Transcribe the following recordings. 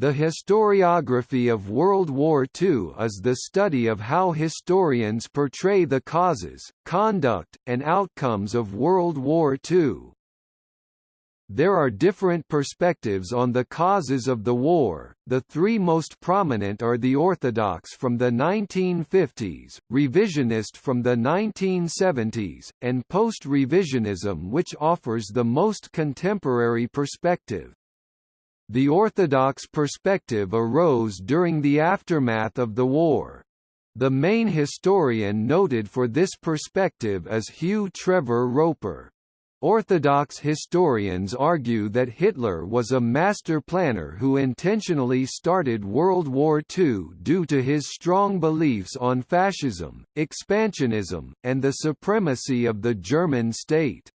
The historiography of World War II is the study of how historians portray the causes, conduct, and outcomes of World War II. There are different perspectives on the causes of the war, the three most prominent are the orthodox from the 1950s, revisionist from the 1970s, and post-revisionism which offers the most contemporary perspective. The Orthodox perspective arose during the aftermath of the war. The main historian noted for this perspective is Hugh Trevor Roper. Orthodox historians argue that Hitler was a master planner who intentionally started World War II due to his strong beliefs on fascism, expansionism, and the supremacy of the German state.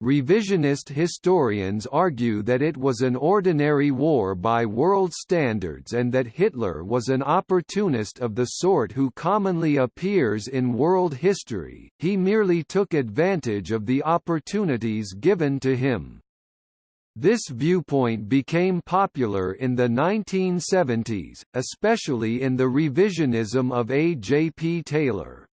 Revisionist historians argue that it was an ordinary war by world standards and that Hitler was an opportunist of the sort who commonly appears in world history, he merely took advantage of the opportunities given to him. This viewpoint became popular in the 1970s, especially in the revisionism of A. J. P. Taylor.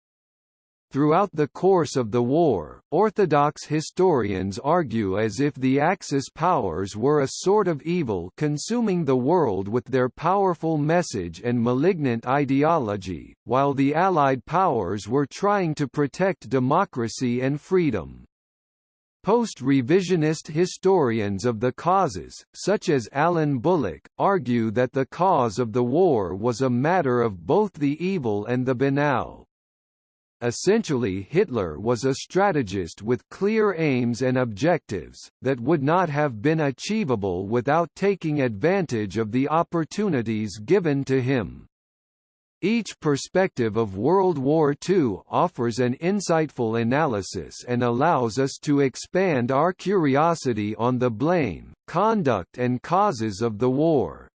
Throughout the course of the war, Orthodox historians argue as if the Axis powers were a sort of evil consuming the world with their powerful message and malignant ideology, while the Allied powers were trying to protect democracy and freedom. Post-revisionist historians of the causes, such as Alan Bullock, argue that the cause of the war was a matter of both the evil and the banal. Essentially Hitler was a strategist with clear aims and objectives, that would not have been achievable without taking advantage of the opportunities given to him. Each perspective of World War II offers an insightful analysis and allows us to expand our curiosity on the blame, conduct and causes of the war.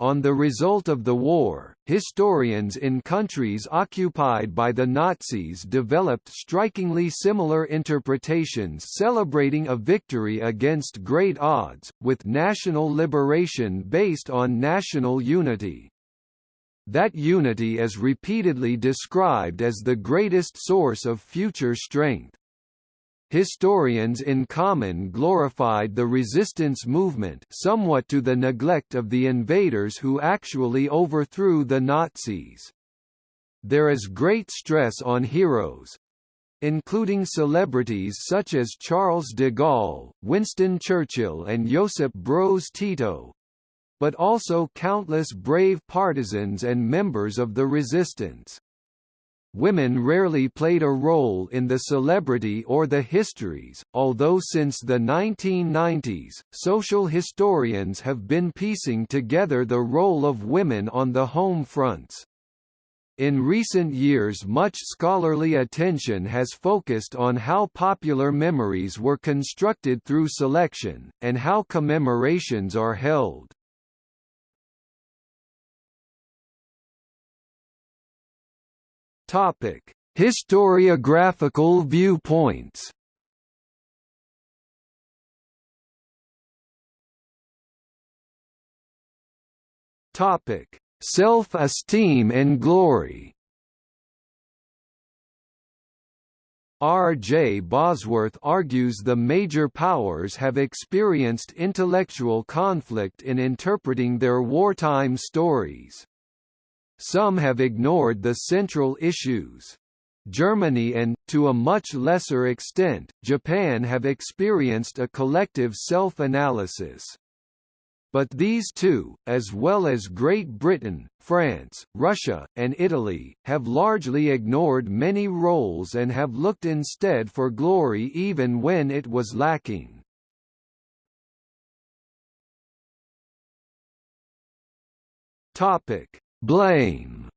On the result of the war, historians in countries occupied by the Nazis developed strikingly similar interpretations celebrating a victory against great odds, with national liberation based on national unity. That unity is repeatedly described as the greatest source of future strength. Historians in common glorified the resistance movement somewhat to the neglect of the invaders who actually overthrew the Nazis. There is great stress on heroes, including celebrities such as Charles de Gaulle, Winston Churchill and Josip Broz Tito, but also countless brave partisans and members of the resistance. Women rarely played a role in the celebrity or the histories, although since the 1990s, social historians have been piecing together the role of women on the home fronts. In recent years much scholarly attention has focused on how popular memories were constructed through selection, and how commemorations are held. Topic: Historiographical viewpoints. Topic: Self-esteem and glory. R. J. Bosworth argues the major powers have experienced intellectual conflict in interpreting their wartime stories. Some have ignored the central issues. Germany and, to a much lesser extent, Japan have experienced a collective self-analysis. But these two, as well as Great Britain, France, Russia, and Italy, have largely ignored many roles and have looked instead for glory even when it was lacking. Topic: Blame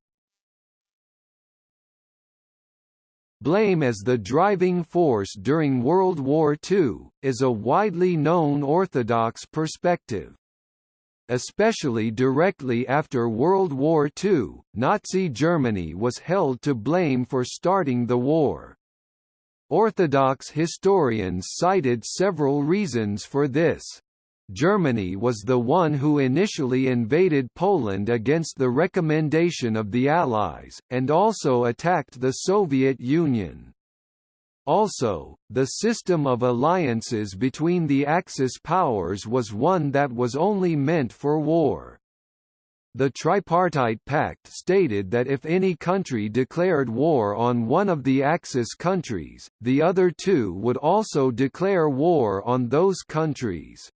Blame as the driving force during World War II, is a widely known orthodox perspective. Especially directly after World War II, Nazi Germany was held to blame for starting the war. Orthodox historians cited several reasons for this. Germany was the one who initially invaded Poland against the recommendation of the Allies, and also attacked the Soviet Union. Also, the system of alliances between the Axis powers was one that was only meant for war. The Tripartite Pact stated that if any country declared war on one of the Axis countries, the other two would also declare war on those countries.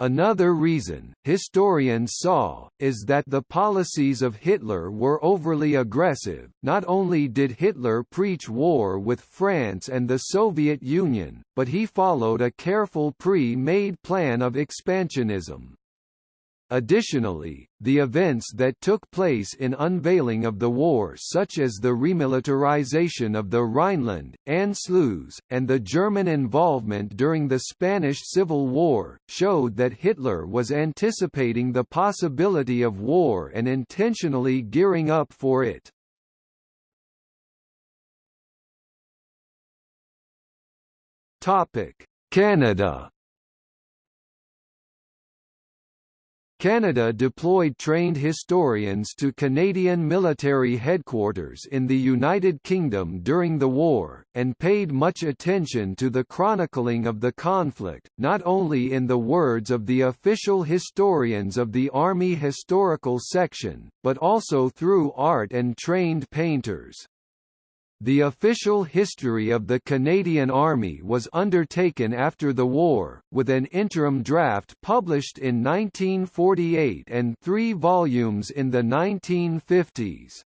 Another reason, historians saw, is that the policies of Hitler were overly aggressive. Not only did Hitler preach war with France and the Soviet Union, but he followed a careful pre-made plan of expansionism. Additionally, the events that took place in unveiling of the war such as the remilitarization of the Rhineland, Anschluss, and the German involvement during the Spanish Civil War, showed that Hitler was anticipating the possibility of war and intentionally gearing up for it. Canada Canada deployed trained historians to Canadian military headquarters in the United Kingdom during the war, and paid much attention to the chronicling of the conflict, not only in the words of the official historians of the Army Historical Section, but also through art and trained painters. The official history of the Canadian Army was undertaken after the war, with an interim draft published in 1948 and three volumes in the 1950s.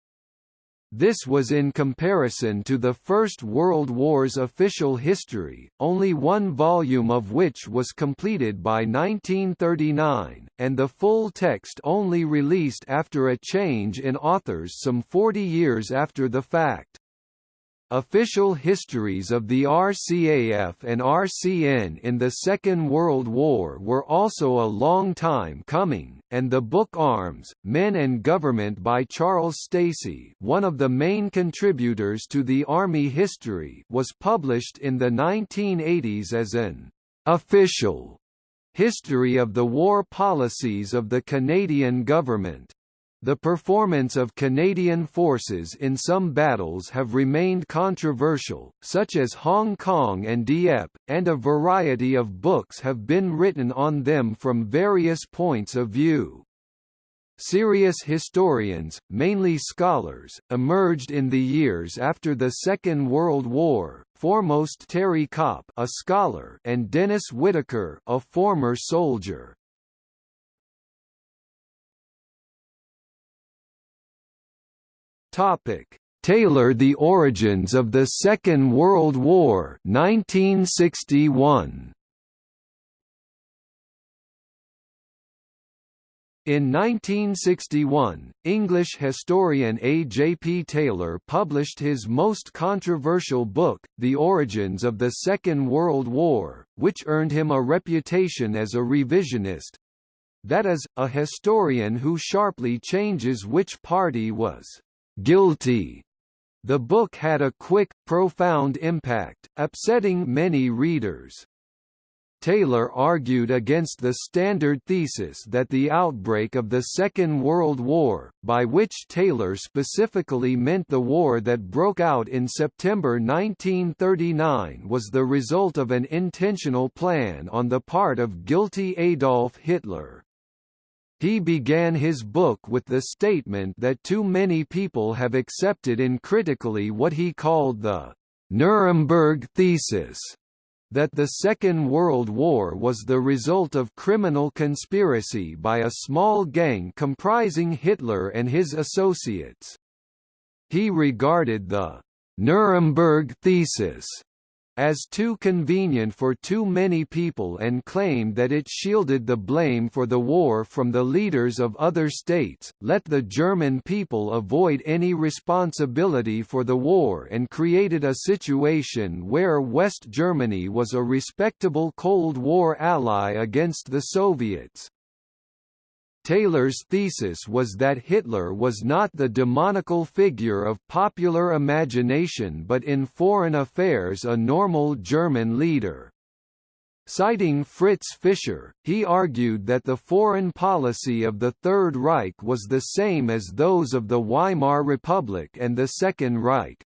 This was in comparison to the First World War's official history, only one volume of which was completed by 1939, and the full text only released after a change in authors some 40 years after the fact. Official histories of the RCAF and RCN in the Second World War were also a long time coming, and the book Arms, Men and Government by Charles Stacey one of the main contributors to the Army history was published in the 1980s as an official history of the war policies of the Canadian government. The performance of Canadian forces in some battles have remained controversial, such as Hong Kong and Dieppe, and a variety of books have been written on them from various points of view. Serious historians, mainly scholars, emerged in the years after the Second World War, foremost Terry Copp a scholar and Dennis Whitaker a former soldier. Topic: Taylor The Origins of the Second World War 1961. In 1961, English historian A. J. P. Taylor published his most controversial book, The Origins of the Second World War, which earned him a reputation as a revisionist—that is, a historian who sharply changes which party was guilty. The book had a quick, profound impact, upsetting many readers. Taylor argued against the standard thesis that the outbreak of the Second World War, by which Taylor specifically meant the war that broke out in September 1939 was the result of an intentional plan on the part of guilty Adolf Hitler. He began his book with the statement that too many people have accepted uncritically what he called the Nuremberg thesis that the Second World War was the result of criminal conspiracy by a small gang comprising Hitler and his associates. He regarded the Nuremberg thesis as too convenient for too many people and claimed that it shielded the blame for the war from the leaders of other states, let the German people avoid any responsibility for the war and created a situation where West Germany was a respectable Cold War ally against the Soviets. Taylor's thesis was that Hitler was not the demonical figure of popular imagination but in foreign affairs a normal German leader. Citing Fritz Fischer, he argued that the foreign policy of the Third Reich was the same as those of the Weimar Republic and the Second Reich.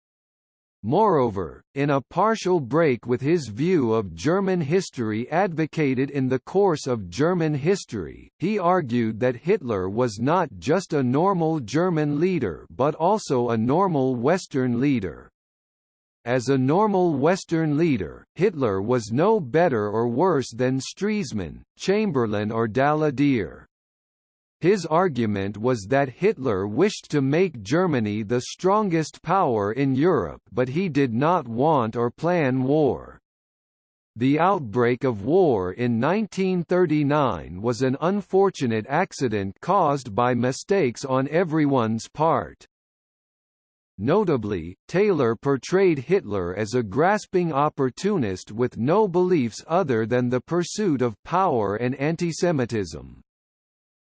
Moreover, in a partial break with his view of German history advocated in the course of German history, he argued that Hitler was not just a normal German leader but also a normal Western leader. As a normal Western leader, Hitler was no better or worse than Stresemann, Chamberlain or Daladier. His argument was that Hitler wished to make Germany the strongest power in Europe but he did not want or plan war. The outbreak of war in 1939 was an unfortunate accident caused by mistakes on everyone's part. Notably, Taylor portrayed Hitler as a grasping opportunist with no beliefs other than the pursuit of power and antisemitism.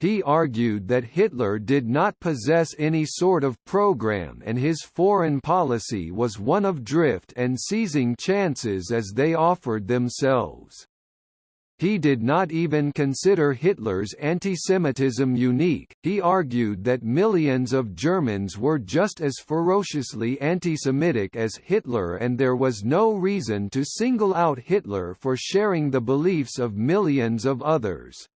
He argued that Hitler did not possess any sort of program and his foreign policy was one of drift and seizing chances as they offered themselves. He did not even consider Hitler's antisemitism unique, he argued that millions of Germans were just as ferociously anti-Semitic as Hitler and there was no reason to single out Hitler for sharing the beliefs of millions of others.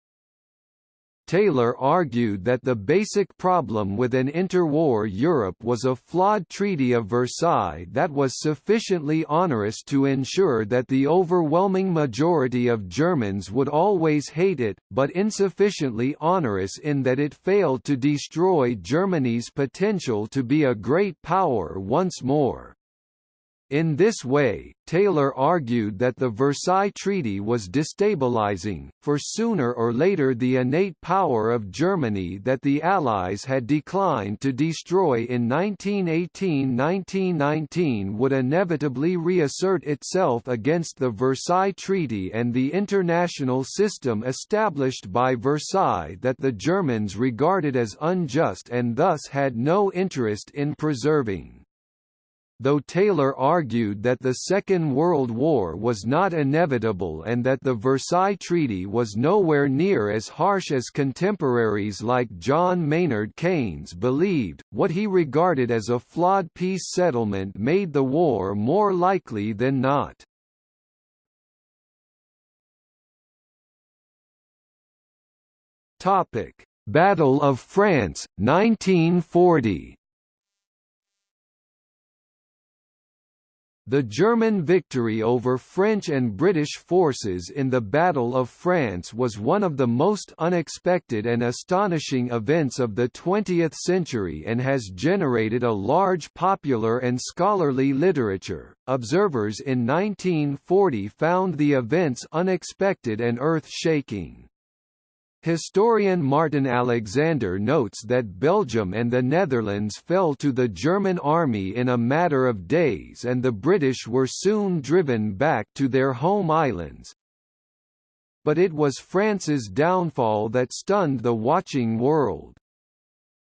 Taylor argued that the basic problem with an interwar Europe was a flawed Treaty of Versailles that was sufficiently onerous to ensure that the overwhelming majority of Germans would always hate it, but insufficiently onerous in that it failed to destroy Germany's potential to be a great power once more. In this way, Taylor argued that the Versailles Treaty was destabilizing, for sooner or later the innate power of Germany that the Allies had declined to destroy in 1918–1919 would inevitably reassert itself against the Versailles Treaty and the international system established by Versailles that the Germans regarded as unjust and thus had no interest in preserving though Taylor argued that the Second World War was not inevitable and that the Versailles Treaty was nowhere near as harsh as contemporaries like John Maynard Keynes believed, what he regarded as a flawed peace settlement made the war more likely than not. Battle of France, 1940 The German victory over French and British forces in the Battle of France was one of the most unexpected and astonishing events of the 20th century and has generated a large popular and scholarly literature. Observers in 1940 found the events unexpected and earth-shaking. Historian Martin Alexander notes that Belgium and the Netherlands fell to the German army in a matter of days and the British were soon driven back to their home islands. But it was France's downfall that stunned the watching world.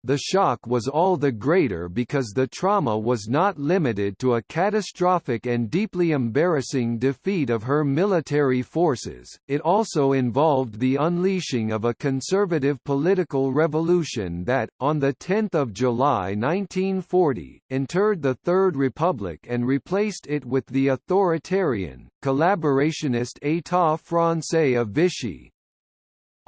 The shock was all the greater because the trauma was not limited to a catastrophic and deeply embarrassing defeat of her military forces, it also involved the unleashing of a conservative political revolution that, on 10 July 1940, interred the Third Republic and replaced it with the authoritarian, collaborationist État français of Vichy,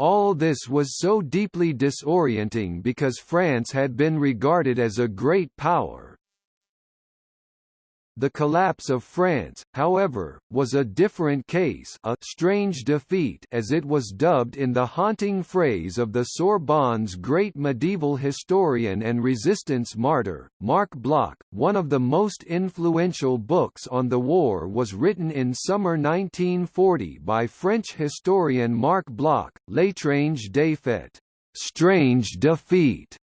all this was so deeply disorienting because France had been regarded as a great power, the collapse of France, however, was a different case a strange defeat as it was dubbed in the haunting phrase of the Sorbonne's great medieval historian and resistance martyr, Marc Bloch. One of the most influential books on the war was written in summer 1940 by French historian Marc Bloch, L'étrange défaite, Strange Defeat,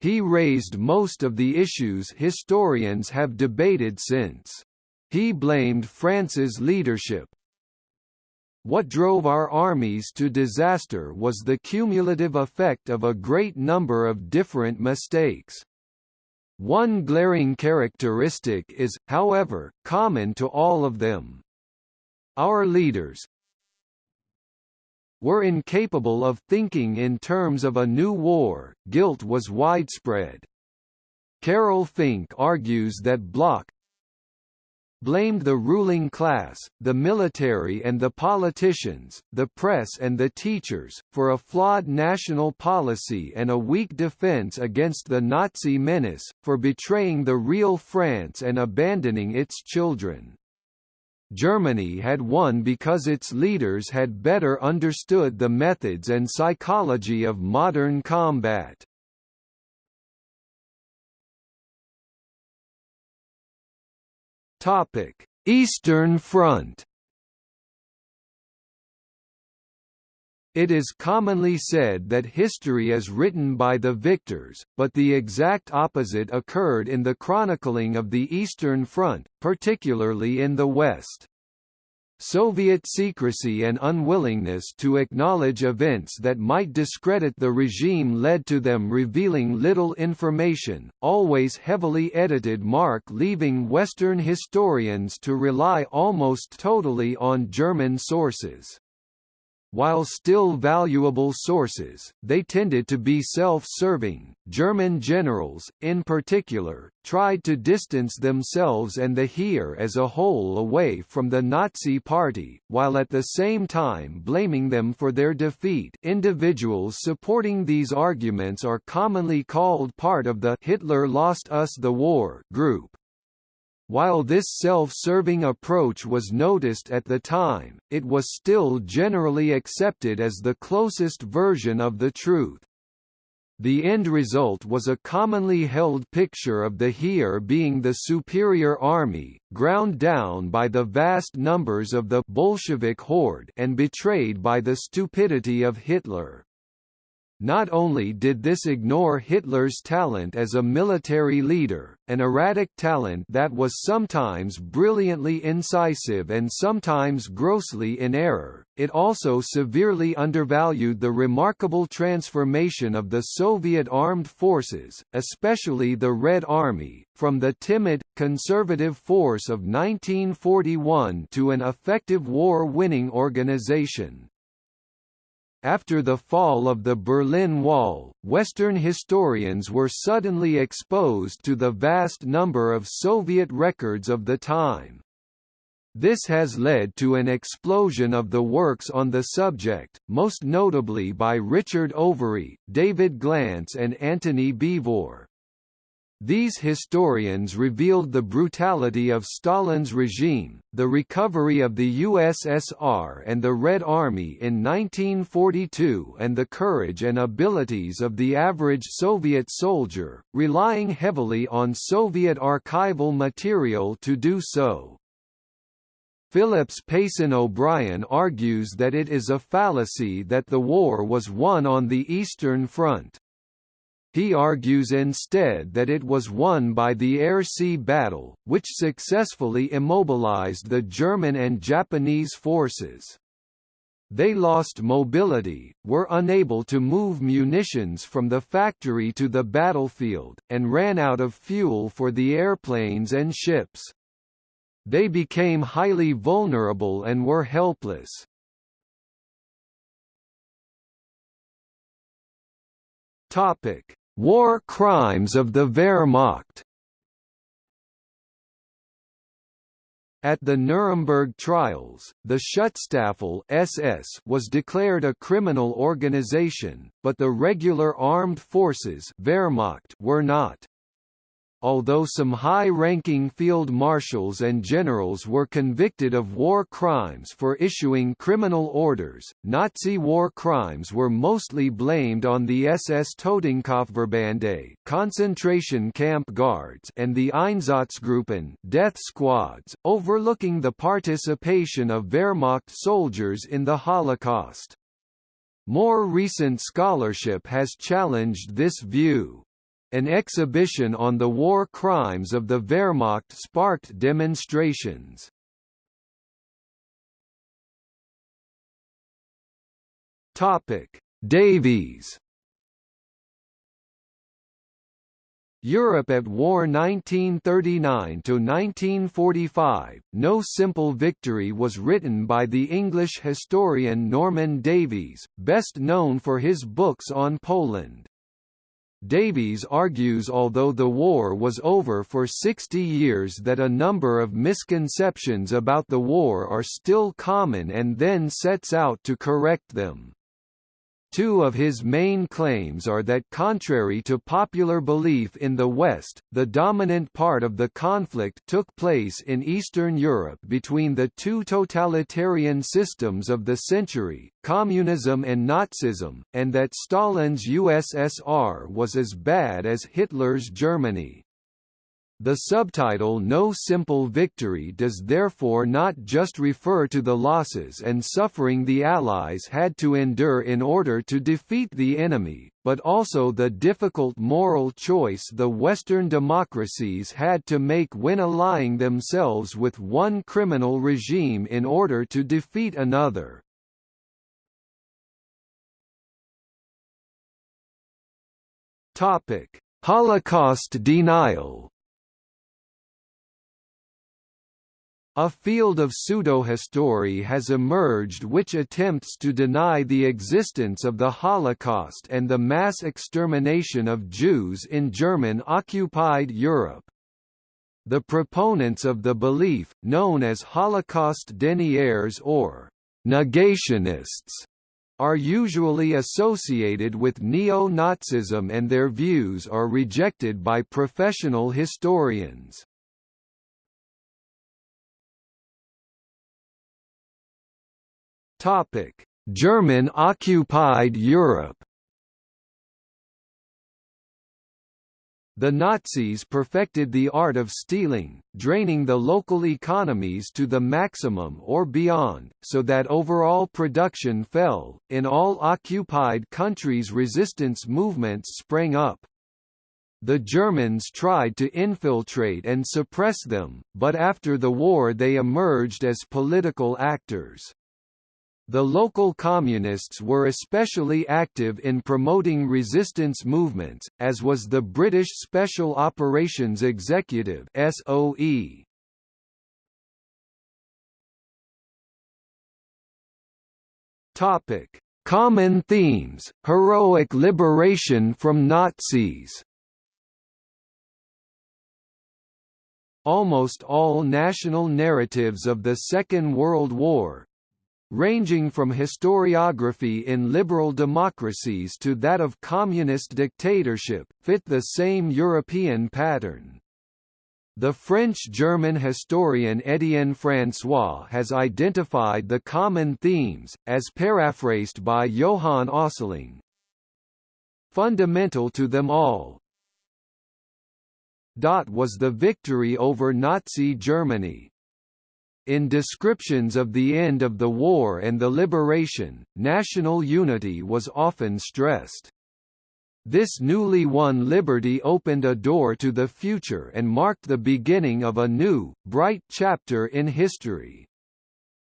he raised most of the issues historians have debated since. He blamed France's leadership. What drove our armies to disaster was the cumulative effect of a great number of different mistakes. One glaring characteristic is, however, common to all of them. Our leaders, were incapable of thinking in terms of a new war, guilt was widespread. Carol Fink argues that Bloch blamed the ruling class, the military and the politicians, the press and the teachers, for a flawed national policy and a weak defense against the Nazi menace, for betraying the real France and abandoning its children. Germany had won because its leaders had better understood the methods and psychology of modern combat. Eastern Front. It is commonly said that history is written by the victors, but the exact opposite occurred in the chronicling of the Eastern Front, particularly in the West. Soviet secrecy and unwillingness to acknowledge events that might discredit the regime led to them revealing little information, always heavily edited mark leaving Western historians to rely almost totally on German sources. While still valuable sources, they tended to be self-serving. German generals, in particular, tried to distance themselves and the Heer as a whole away from the Nazi Party, while at the same time blaming them for their defeat. Individuals supporting these arguments are commonly called part of the Hitler lost us the war group. While this self-serving approach was noticed at the time, it was still generally accepted as the closest version of the truth. The end result was a commonly held picture of the Heer being the superior army, ground down by the vast numbers of the Bolshevik horde and betrayed by the stupidity of Hitler. Not only did this ignore Hitler's talent as a military leader, an erratic talent that was sometimes brilliantly incisive and sometimes grossly in error, it also severely undervalued the remarkable transformation of the Soviet armed forces, especially the Red Army, from the timid, conservative force of 1941 to an effective war-winning organization. After the fall of the Berlin Wall, Western historians were suddenly exposed to the vast number of Soviet records of the time. This has led to an explosion of the works on the subject, most notably by Richard Overy, David Glantz and Antony Beevor. These historians revealed the brutality of Stalin's regime, the recovery of the USSR and the Red Army in 1942 and the courage and abilities of the average Soviet soldier, relying heavily on Soviet archival material to do so. Phillips Payson O'Brien argues that it is a fallacy that the war was won on the Eastern Front. He argues instead that it was won by the air-sea battle, which successfully immobilized the German and Japanese forces. They lost mobility, were unable to move munitions from the factory to the battlefield, and ran out of fuel for the airplanes and ships. They became highly vulnerable and were helpless. Topic: War crimes of the Wehrmacht. At the Nuremberg trials, the Schutzstaffel SS was declared a criminal organization, but the regular armed forces Wehrmacht were not although some high-ranking field marshals and generals were convicted of war crimes for issuing criminal orders, Nazi war crimes were mostly blamed on the SS Totenkopfverbände concentration camp guards and the Einsatzgruppen death squads, overlooking the participation of Wehrmacht soldiers in the Holocaust. More recent scholarship has challenged this view. An exhibition on the war crimes of the Wehrmacht sparked demonstrations. Topic: Davies Europe at War 1939 to 1945. No Simple Victory was written by the English historian Norman Davies, best known for his books on Poland. Davies argues although the war was over for 60 years that a number of misconceptions about the war are still common and then sets out to correct them. Two of his main claims are that contrary to popular belief in the West, the dominant part of the conflict took place in Eastern Europe between the two totalitarian systems of the century, communism and Nazism, and that Stalin's USSR was as bad as Hitler's Germany. The subtitle No Simple Victory does therefore not just refer to the losses and suffering the Allies had to endure in order to defeat the enemy, but also the difficult moral choice the Western democracies had to make when allying themselves with one criminal regime in order to defeat another. Holocaust denial A field of pseudo-history has emerged which attempts to deny the existence of the Holocaust and the mass extermination of Jews in German-occupied Europe. The proponents of the belief, known as Holocaust deniers or negationists, are usually associated with neo-Nazism and their views are rejected by professional historians. Topic: German-occupied Europe. The Nazis perfected the art of stealing, draining the local economies to the maximum or beyond, so that overall production fell. In all occupied countries resistance movements sprang up. The Germans tried to infiltrate and suppress them, but after the war they emerged as political actors. The local communists were especially active in promoting resistance movements, as was the British Special Operations Executive SOE. Topic: Common themes: heroic liberation from Nazis. Almost all national narratives of the Second World War, ranging from historiography in liberal democracies to that of communist dictatorship, fit the same European pattern. The French-German historian Étienne François has identified the common themes, as paraphrased by Johan Östling. Fundamental to them all Dot was the victory over Nazi Germany, in descriptions of the end of the war and the liberation, national unity was often stressed. This newly won liberty opened a door to the future and marked the beginning of a new, bright chapter in history.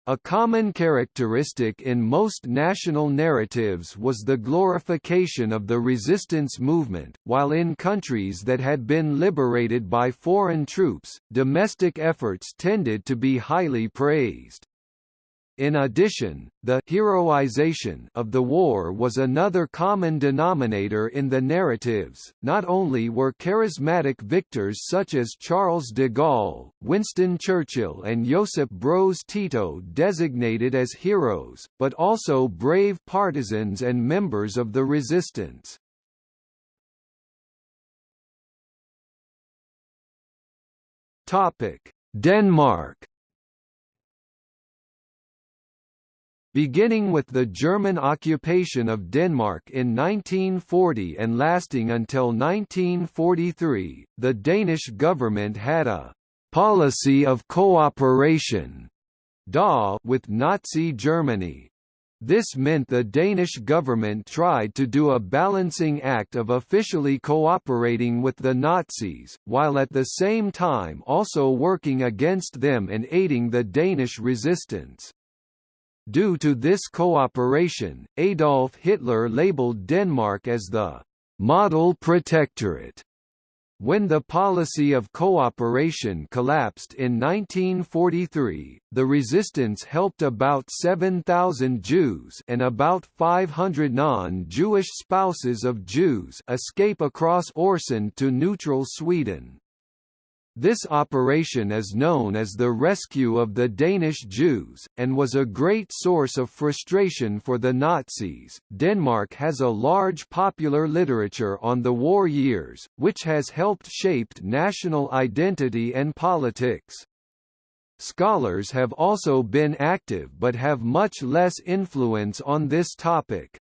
A common characteristic in most national narratives was the glorification of the resistance movement, while in countries that had been liberated by foreign troops, domestic efforts tended to be highly praised. In addition, the heroization of the war was another common denominator in the narratives. Not only were charismatic victors such as Charles de Gaulle, Winston Churchill, and Josip Broz Tito designated as heroes, but also brave partisans and members of the resistance. Topic: Denmark Beginning with the German occupation of Denmark in 1940 and lasting until 1943, the Danish government had a «policy of cooperation» with Nazi Germany. This meant the Danish government tried to do a balancing act of officially cooperating with the Nazis, while at the same time also working against them and aiding the Danish resistance. Due to this cooperation, Adolf Hitler labeled Denmark as the «model protectorate» When the policy of cooperation collapsed in 1943, the resistance helped about 7,000 Jews and about 500 non-Jewish spouses of Jews escape across Øresund to neutral Sweden. This operation is known as the Rescue of the Danish Jews, and was a great source of frustration for the Nazis. Denmark has a large popular literature on the war years, which has helped shaped national identity and politics. Scholars have also been active but have much less influence on this topic.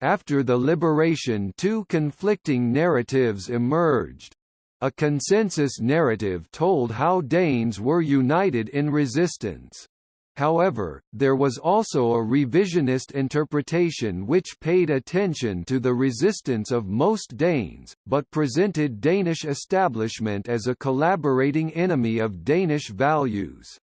After the liberation two conflicting narratives emerged. A consensus narrative told how Danes were united in resistance. However, there was also a revisionist interpretation which paid attention to the resistance of most Danes, but presented Danish establishment as a collaborating enemy of Danish values.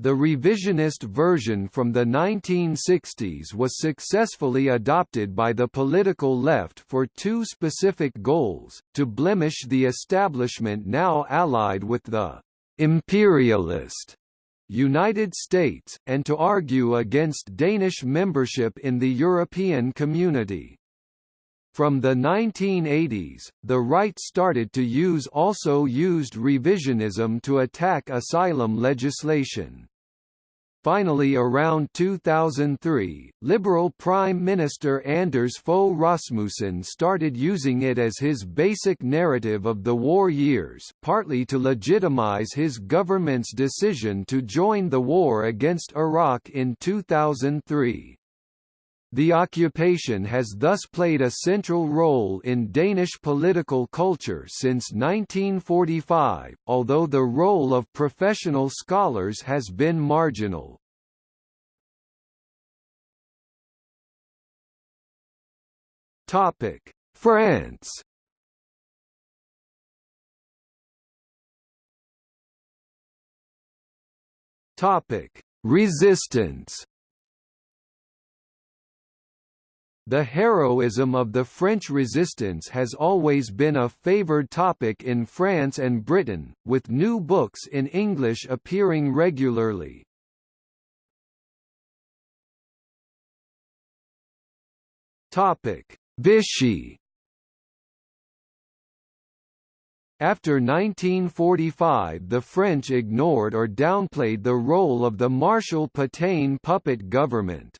The revisionist version from the 1960s was successfully adopted by the political left for two specific goals, to blemish the establishment now allied with the «imperialist» United States, and to argue against Danish membership in the European Community. From the 1980s, the right started to use also used revisionism to attack asylum legislation. Finally around 2003, Liberal Prime Minister Anders Fogh Rasmussen started using it as his basic narrative of the war years partly to legitimize his government's decision to join the war against Iraq in 2003. The occupation has thus played a central role in Danish political culture since 1945, although the role of professional scholars has been marginal. Topic: France Topic: Resistance The heroism of the French resistance has always been a favoured topic in France and Britain, with new books in English appearing regularly. Vichy After 1945 the French ignored or downplayed the role of the Marshal Pétain puppet government.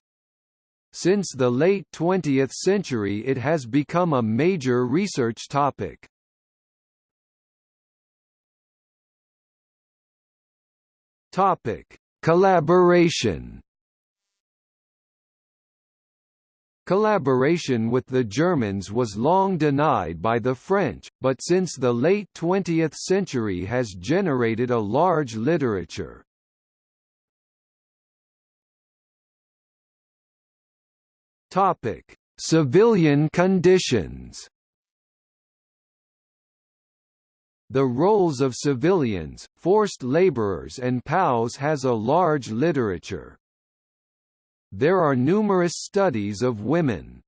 Since the late 20th century it has become a major research topic. Topic: Collaboration. Collaboration with the Germans was long denied by the French, but since the late 20th century has generated a large literature. Topic: Civilian conditions. The roles of civilians, forced laborers and POWs has a large literature. There are numerous studies of women.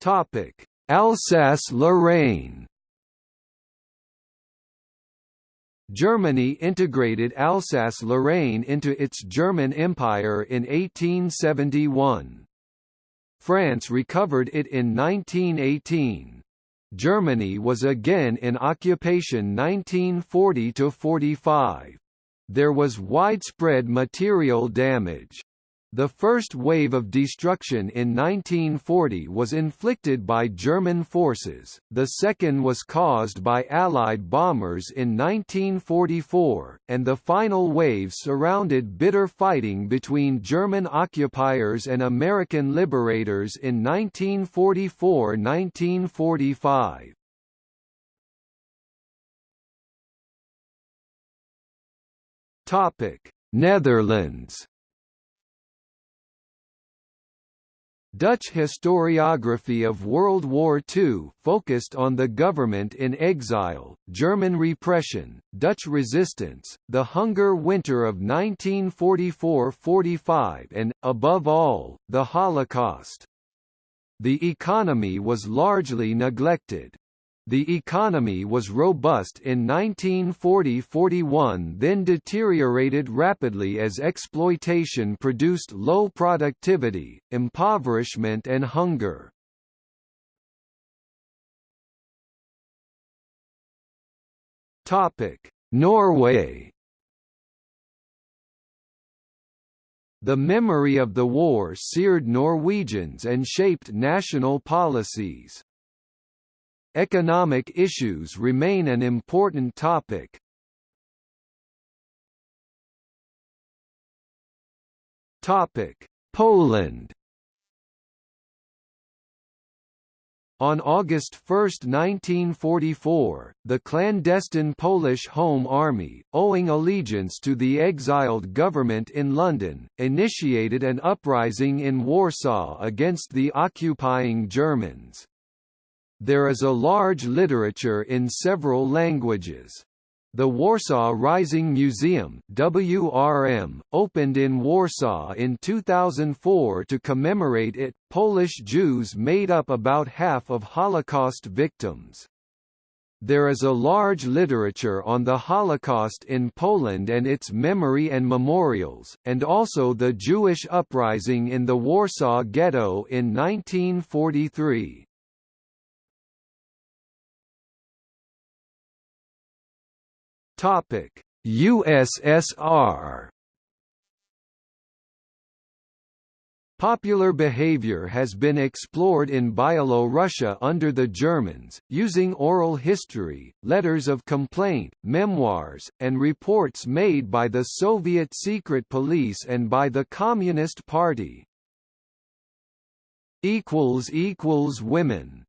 Topic: Alsace-Lorraine Germany integrated Alsace-Lorraine into its German Empire in 1871. France recovered it in 1918. Germany was again in occupation 1940–45. There was widespread material damage. The first wave of destruction in 1940 was inflicted by German forces, the second was caused by Allied bombers in 1944, and the final wave surrounded bitter fighting between German occupiers and American liberators in 1944–1945. Netherlands Dutch historiography of World War II focused on the government in exile, German repression, Dutch resistance, the Hunger Winter of 1944–45 and, above all, the Holocaust. The economy was largely neglected. The economy was robust in 1940–41 then deteriorated rapidly as exploitation produced low productivity, impoverishment and hunger. Norway The memory of the war seared Norwegians and shaped national policies. Economic issues remain an important topic. Topic: Poland On August 1, 1944, the clandestine Polish Home Army, owing allegiance to the exiled government in London, initiated an uprising in Warsaw against the occupying Germans. There is a large literature in several languages. The Warsaw Rising Museum WRM, opened in Warsaw in 2004 to commemorate it. Polish Jews made up about half of Holocaust victims. There is a large literature on the Holocaust in Poland and its memory and memorials, and also the Jewish uprising in the Warsaw Ghetto in 1943. Topic: USSR Popular behavior has been explored in Byelorussia under the Germans, using oral history, letters of complaint, memoirs, and reports made by the Soviet secret police and by the Communist Party. Women